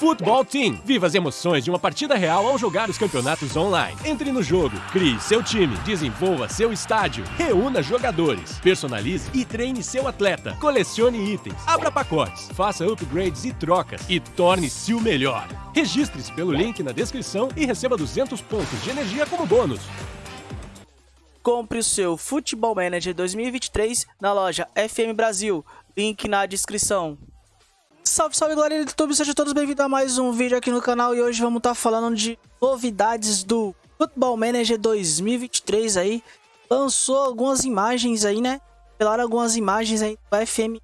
Futebol Team. Viva as emoções de uma partida real ao jogar os campeonatos online. Entre no jogo, crie seu time, desenvolva seu estádio, reúna jogadores, personalize e treine seu atleta, colecione itens, abra pacotes, faça upgrades e trocas e torne-se o melhor. Registre-se pelo link na descrição e receba 200 pontos de energia como bônus. Compre o seu Futebol Manager 2023 na loja FM Brasil. Link na descrição. Salve, salve galera do YouTube, sejam todos bem-vindos a mais um vídeo aqui no canal e hoje vamos estar tá falando de novidades do Football Manager 2023 aí. Lançou algumas imagens aí, né? Revelaram algumas imagens aí do FM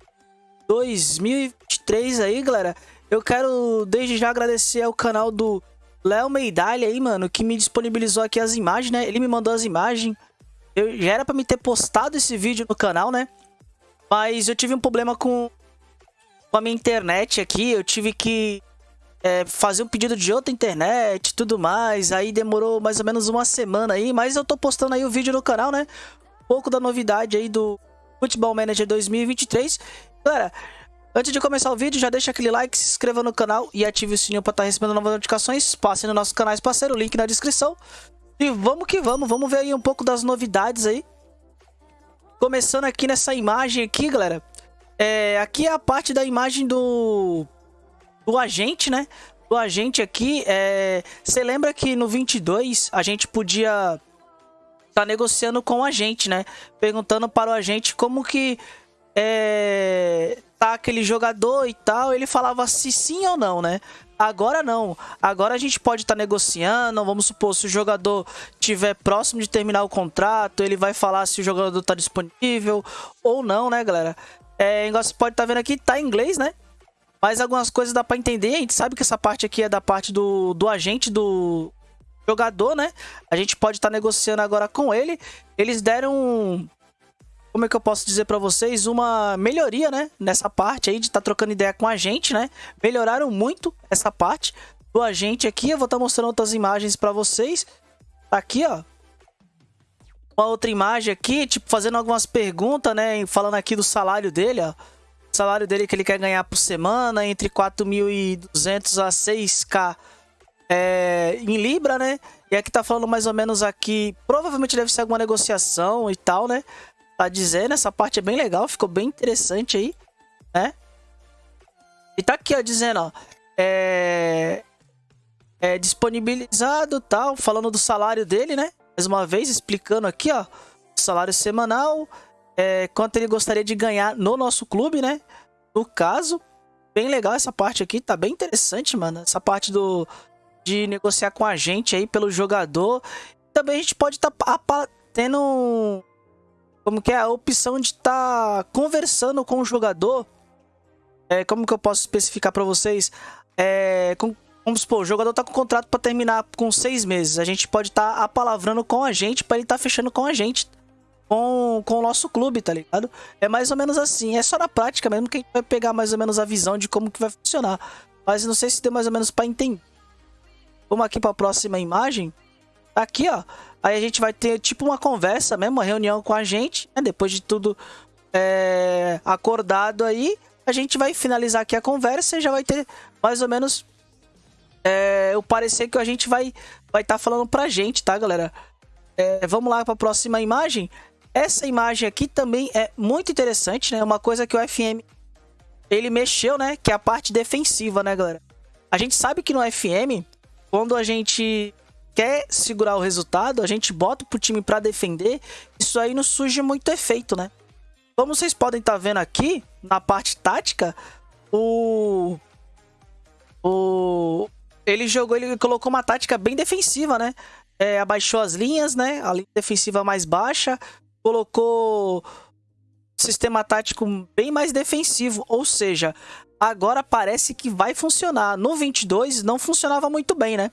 2023 aí, galera. Eu quero desde já agradecer ao canal do Léo Meidalha aí, mano, que me disponibilizou aqui as imagens, né? Ele me mandou as imagens. Eu já era pra me ter postado esse vídeo no canal, né? Mas eu tive um problema com com a minha internet aqui, eu tive que é, fazer um pedido de outra internet tudo mais. Aí demorou mais ou menos uma semana aí, mas eu tô postando aí o vídeo no canal, né? Um pouco da novidade aí do Football Manager 2023. Galera, antes de começar o vídeo, já deixa aquele like, se inscreva no canal e ative o sininho para estar tá recebendo novas notificações. Passe no nosso canal parceiro, link na descrição. E vamos que vamos, vamos ver aí um pouco das novidades aí. Começando aqui nessa imagem aqui, galera. É, aqui é a parte da imagem do, do agente, né? Do agente aqui. É, você lembra que no 22 a gente podia tá negociando com o agente, né? Perguntando para o agente como que é, tá aquele jogador e tal. Ele falava se sim ou não, né? Agora não. Agora a gente pode estar tá negociando. Vamos supor, se o jogador estiver próximo de terminar o contrato, ele vai falar se o jogador está disponível ou não, né, galera? É, igual você pode estar tá vendo aqui, tá em inglês, né? Mas algumas coisas dá pra entender. A gente sabe que essa parte aqui é da parte do, do agente do jogador, né? A gente pode estar tá negociando agora com ele. Eles deram como é que eu posso dizer para vocês, uma melhoria, né, nessa parte aí de estar tá trocando ideia com a gente, né? Melhoraram muito essa parte do agente aqui. Eu vou estar tá mostrando outras imagens para vocês. Tá aqui, ó uma outra imagem aqui, tipo, fazendo algumas perguntas, né? Falando aqui do salário dele, ó. O salário dele que ele quer ganhar por semana, entre 4.200 a 6k é, em Libra, né? E aqui tá falando mais ou menos aqui, provavelmente deve ser alguma negociação e tal, né? Tá dizendo, essa parte é bem legal, ficou bem interessante aí, né? E tá aqui, ó, dizendo, ó, é, é disponibilizado tal, falando do salário dele, né? Mais uma vez explicando aqui, ó, salário semanal, é, quanto ele gostaria de ganhar no nosso clube, né? No caso, bem legal essa parte aqui, tá bem interessante, mano. Essa parte do de negociar com a gente aí pelo jogador. Também a gente pode estar tá tendo como que é a opção de estar tá conversando com o jogador. É, como que eu posso especificar para vocês? É, com, Vamos supor, o jogador tá com contrato para terminar com seis meses. A gente pode estar tá apalavrando com a gente para ele estar tá fechando com a gente. Com, com o nosso clube, tá ligado? É mais ou menos assim. É só na prática mesmo que a gente vai pegar mais ou menos a visão de como que vai funcionar. Mas não sei se deu mais ou menos para entender. Vamos aqui para a próxima imagem. Aqui, ó. Aí a gente vai ter tipo uma conversa mesmo, uma reunião com a gente. Né? Depois de tudo é, acordado aí, a gente vai finalizar aqui a conversa e já vai ter mais ou menos é, o parecer que a gente vai vai estar tá falando pra gente, tá, galera? É, vamos lá para a próxima imagem. Essa imagem aqui também é muito interessante, né? Uma coisa que o FM ele mexeu, né? Que é a parte defensiva, né, galera? A gente sabe que no FM, quando a gente quer segurar o resultado, a gente bota pro time para defender, isso aí não surge muito efeito, né? Como vocês podem estar tá vendo aqui, na parte tática, o... O, ele jogou, ele colocou uma tática bem defensiva, né? É, abaixou as linhas, né? A linha defensiva mais baixa, colocou sistema tático bem mais defensivo, ou seja, agora parece que vai funcionar. No 22 não funcionava muito bem, né?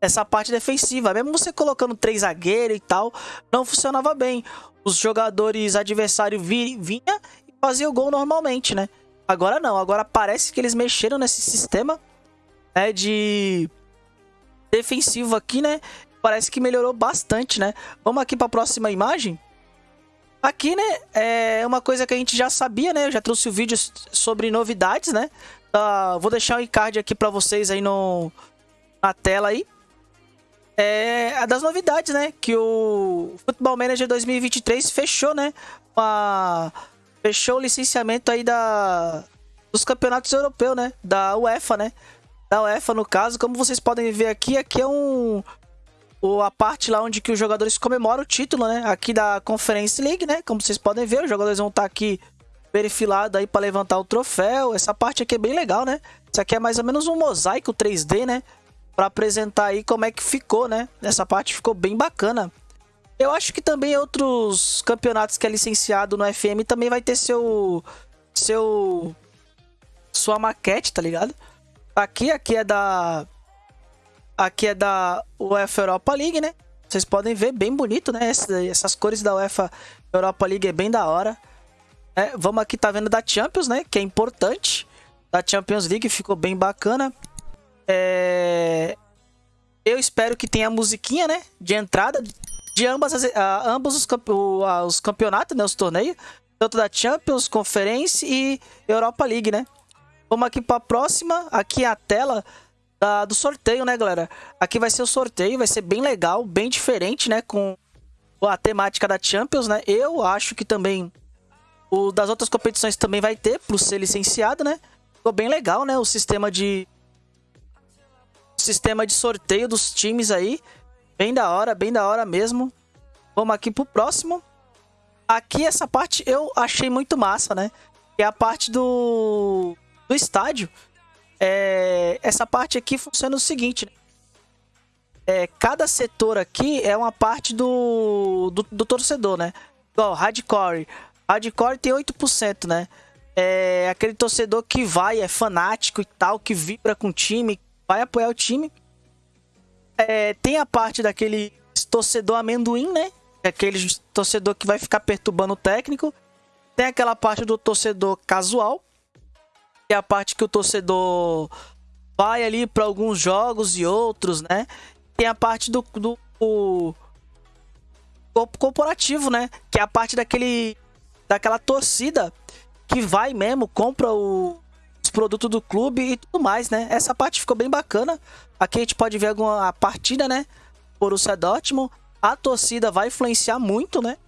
Essa parte defensiva, mesmo você colocando três zagueiros e tal, não funcionava bem. Os jogadores adversários vinha e faziam o gol normalmente, né? Agora não, agora parece que eles mexeram nesse sistema né, de defensivo aqui, né? Parece que melhorou bastante, né? Vamos aqui para a próxima imagem. Aqui, né, é uma coisa que a gente já sabia, né? Eu já trouxe o vídeo sobre novidades, né? Uh, vou deixar o encard aqui para vocês aí no, na tela aí. É a das novidades, né? Que o Football Manager 2023 fechou, né? Uma, fechou o licenciamento aí da, dos campeonatos europeus, né? Da UEFA, né? Da UEFA, no caso. Como vocês podem ver aqui, aqui é um... A parte lá onde que os jogadores comemoram o título, né? Aqui da Conference League, né? Como vocês podem ver, os jogadores vão estar tá aqui perifilado aí para levantar o troféu. Essa parte aqui é bem legal, né? Isso aqui é mais ou menos um mosaico 3D, né? Para apresentar aí como é que ficou, né? Essa parte ficou bem bacana. Eu acho que também outros campeonatos que é licenciado no FM também vai ter seu seu sua maquete, tá ligado? Aqui, aqui é da aqui é da UEFA Europa League, né? Vocês podem ver bem bonito, né? Essas, essas cores da UEFA Europa League é bem da hora. É, vamos aqui, tá vendo da Champions, né? Que é importante. Da Champions League, ficou bem bacana. É... Eu espero que tenha musiquinha, né? De entrada de ambas as, uh, ambos os, campe uh, os campeonatos, né? Os torneios. Tanto da Champions, Conference e Europa League, né? Vamos aqui para a próxima. Aqui é a tela da, do sorteio, né, galera? Aqui vai ser o sorteio, vai ser bem legal, bem diferente, né? Com a temática da Champions, né? Eu acho que também o das outras competições também vai ter, por ser licenciado, né? Ficou bem legal, né? O sistema de... Sistema de sorteio dos times aí. Bem da hora, bem da hora mesmo. Vamos aqui pro próximo. Aqui essa parte eu achei muito massa, né? Que é a parte do, do estádio. É... Essa parte aqui funciona o seguinte, né? É, cada setor aqui é uma parte do, do, do torcedor, né? Igual, hardcore. Hardcore tem 8%, né? É aquele torcedor que vai, é fanático e tal, que vibra com o time, vai apoiar o time. É, tem a parte daquele torcedor amendoim, né? É aquele torcedor que vai ficar perturbando o técnico. Tem aquela parte do torcedor casual, é a parte que o torcedor vai ali para alguns jogos e outros, né? Tem a parte do, do, do corporativo, né? Que é a parte daquele daquela torcida que vai mesmo, compra o, os produtos do clube e tudo mais, né? Essa parte ficou bem bacana. Aqui a gente pode ver alguma partida, né? Borussia Dortmund. A torcida vai influenciar muito, né?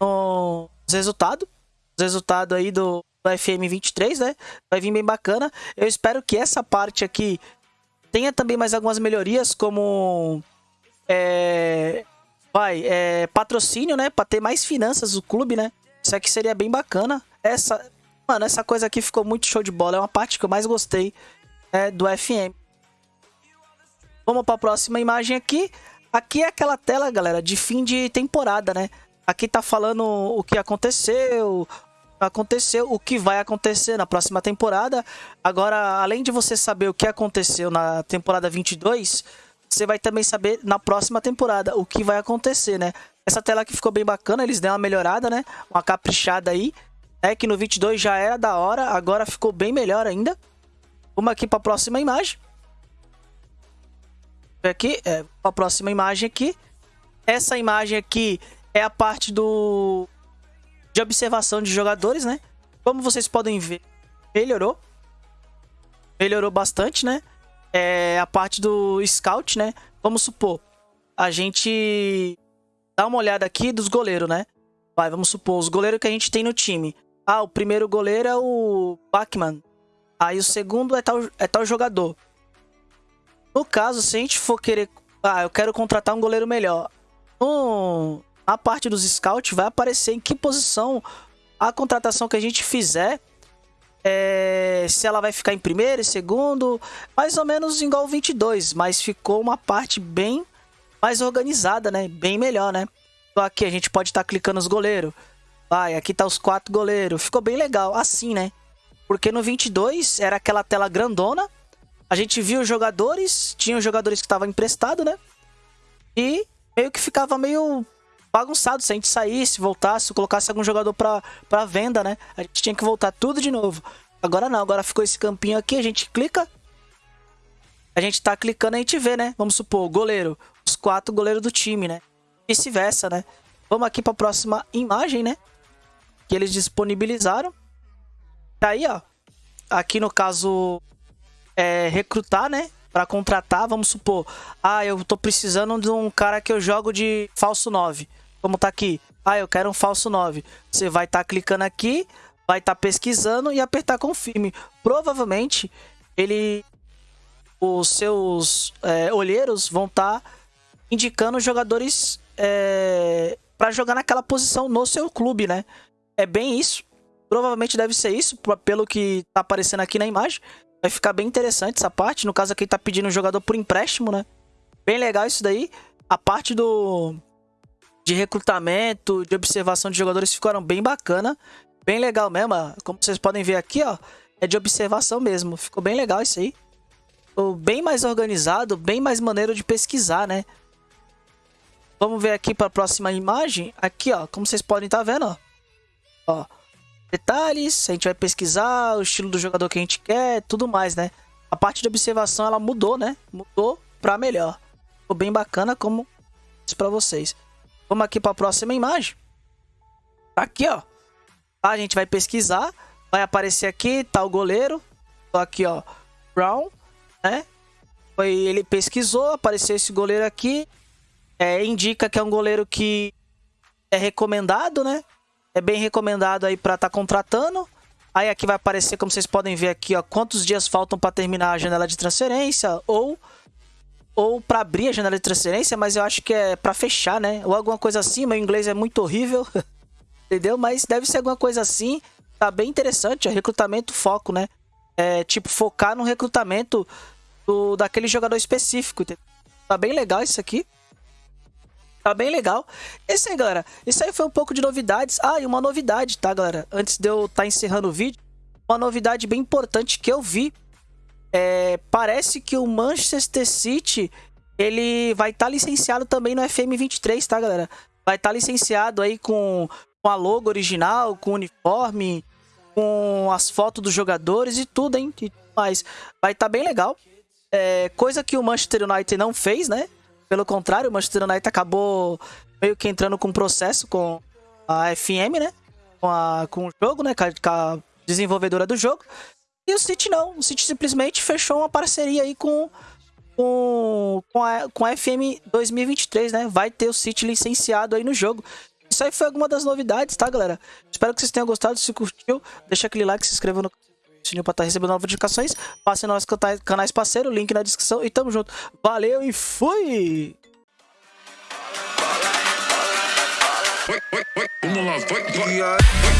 Nos resultados. Os resultados aí do, do FM 23, né? Vai vir bem bacana. Eu espero que essa parte aqui tenha também mais algumas melhorias, como... É, vai, é, patrocínio, né? Para ter mais finanças do clube, né? Isso aqui seria bem bacana. Essa, mano, essa coisa aqui ficou muito show de bola. É uma parte que eu mais gostei é, do FM. Vamos para a próxima imagem aqui. Aqui é aquela tela, galera, de fim de temporada, né? Aqui tá falando o que aconteceu, aconteceu, o que vai acontecer na próxima temporada. Agora, além de você saber o que aconteceu na temporada 22, você vai também saber na próxima temporada o que vai acontecer, né? Essa tela aqui ficou bem bacana, eles deram uma melhorada, né? Uma caprichada aí. É que no 22 já era da hora, agora ficou bem melhor ainda. Vamos aqui para a próxima imagem. Aqui, é, a próxima imagem aqui. Essa imagem aqui é a parte do de observação de jogadores, né? Como vocês podem ver, melhorou. Melhorou bastante, né? É a parte do scout, né? Vamos supor, a gente dá uma olhada aqui dos goleiros, né? Vai, vamos supor, os goleiros que a gente tem no time. Ah, o primeiro goleiro é o Bachmann. Aí o segundo é tal, é tal jogador. No caso, se a gente for querer... Ah, eu quero contratar um goleiro melhor. No, na parte dos scouts vai aparecer em que posição a contratação que a gente fizer é, se ela vai ficar em primeiro, segundo, mais ou menos igual o 22, mas ficou uma parte bem mais organizada, né? Bem melhor, né? Então aqui a gente pode estar tá clicando os goleiros. Vai, aqui tá os quatro goleiros. Ficou bem legal, assim, né? Porque no 22 era aquela tela grandona. A gente viu os jogadores, tinha os jogadores que estavam emprestados, né? E meio que ficava meio bagunçado se a gente saísse, voltasse, colocasse algum jogador pra, pra venda, né? A gente tinha que voltar tudo de novo. Agora não, agora ficou esse campinho aqui, a gente clica. A gente tá clicando a gente vê, né? Vamos supor, goleiro os quatro goleiros do time, né? Vice-versa, né? Vamos aqui para a próxima imagem, né? que eles disponibilizaram. Tá aí, ó. Aqui no caso, é recrutar, né? Pra contratar, vamos supor. Ah, eu tô precisando de um cara que eu jogo de falso 9. Como tá aqui. Ah, eu quero um falso 9. Você vai estar tá clicando aqui, vai estar tá pesquisando e apertar confirme. Provavelmente, ele... Os seus é, olheiros vão estar tá indicando jogadores é, para jogar naquela posição no seu clube, né? É bem isso. Provavelmente deve ser isso, pelo que tá aparecendo aqui na imagem. Vai ficar bem interessante essa parte. No caso aqui tá pedindo um jogador por empréstimo, né? Bem legal isso daí. A parte do de recrutamento, de observação de jogadores ficaram bem bacana. Bem legal mesmo. Como vocês podem ver aqui, ó. É de observação mesmo. Ficou bem legal isso aí. Ficou bem mais organizado, bem mais maneiro de pesquisar, né? Vamos ver aqui para a próxima imagem. Aqui, ó, como vocês podem estar tá vendo, ó. ó. Detalhes, a gente vai pesquisar o estilo do jogador que a gente quer, tudo mais, né? A parte de observação, ela mudou, né? Mudou para melhor. Ficou bem bacana, como disse para vocês. Vamos aqui para a próxima imagem. Tá aqui, ó. Tá, a gente vai pesquisar. Vai aparecer aqui, tá o goleiro. Tô aqui, ó. Brown, né? Foi, ele pesquisou, apareceu esse goleiro aqui é, indica que é um goleiro que é recomendado, né? É bem recomendado aí para estar tá contratando. Aí aqui vai aparecer, como vocês podem ver aqui, ó, quantos dias faltam para terminar a janela de transferência ou ou para abrir a janela de transferência, mas eu acho que é para fechar, né? Ou alguma coisa assim, meu inglês é muito horrível. Entendeu? Mas deve ser alguma coisa assim. Tá bem interessante, ó, recrutamento foco, né? É, tipo, focar no recrutamento do, daquele jogador específico. Tá bem legal isso aqui. Tá bem legal. Esse aí, galera. Isso aí foi um pouco de novidades. Ah, e uma novidade, tá, galera? Antes de eu estar tá encerrando o vídeo, uma novidade bem importante que eu vi. É, parece que o Manchester City, ele vai estar tá licenciado também no FM23, tá, galera? Vai estar tá licenciado aí com, com a logo original, com o uniforme, com as fotos dos jogadores e tudo, hein? Mas vai estar tá bem legal. É, coisa que o Manchester United não fez, né? Pelo contrário, o Manchester United acabou meio que entrando com um processo com a FM, né? Com, a, com o jogo, né? Com a, com a desenvolvedora do jogo. E o City não. O City simplesmente fechou uma parceria aí com, com, com, a, com a FM 2023, né? Vai ter o City licenciado aí no jogo. Isso aí foi alguma das novidades, tá, galera? Espero que vocês tenham gostado. Se curtiu, deixa aquele like, se inscreva no sininho pra estar tá recebendo novas notificações. Passe nos nossos canais parceiros, link na descrição. E tamo junto. Valeu e fui! Vamos lá, vai, vai.